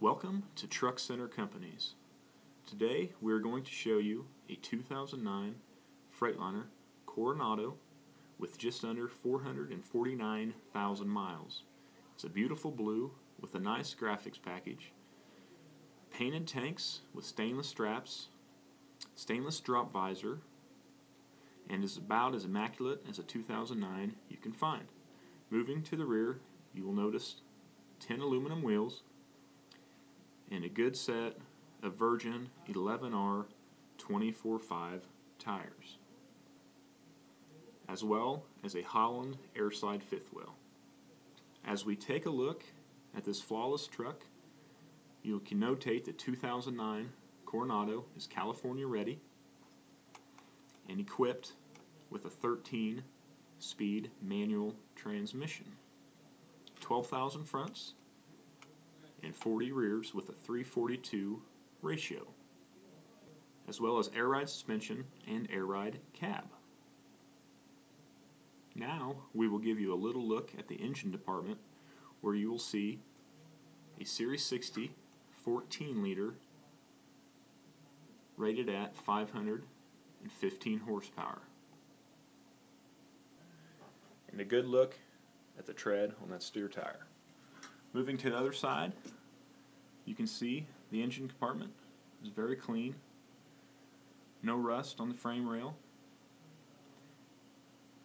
Welcome to Truck Center Companies. Today we are going to show you a 2009 Freightliner Coronado with just under 449,000 miles. It's a beautiful blue with a nice graphics package, painted tanks with stainless straps, stainless drop visor, and is about as immaculate as a 2009 you can find. Moving to the rear, you will notice 10 aluminum wheels and a good set of Virgin 11R 24.5 tires, as well as a Holland air slide fifth wheel. As we take a look at this flawless truck, you can notate the 2009 Coronado is California ready and equipped with a 13 speed manual transmission, 12,000 fronts, and 40 rears with a 342 ratio, as well as air ride suspension and air ride cab. Now we will give you a little look at the engine department where you will see a Series 60 14 liter rated at 515 horsepower. And a good look at the tread on that steer tire. Moving to the other side, you can see the engine compartment is very clean. No rust on the frame rail.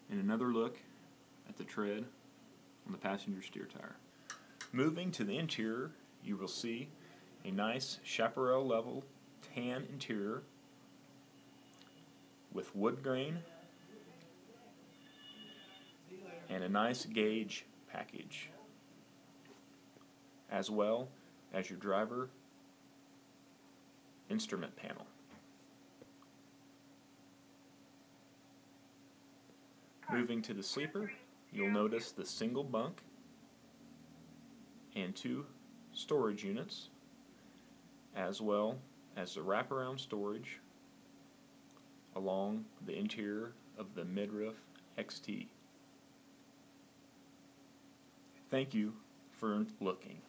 And another look at the tread on the passenger steer tire. Moving to the interior, you will see a nice chaparral level tan interior with wood grain and a nice gauge package as well as your driver instrument panel. Moving to the sleeper, you'll notice the single bunk and two storage units as well as the wraparound storage along the interior of the midroof XT. Thank you for looking.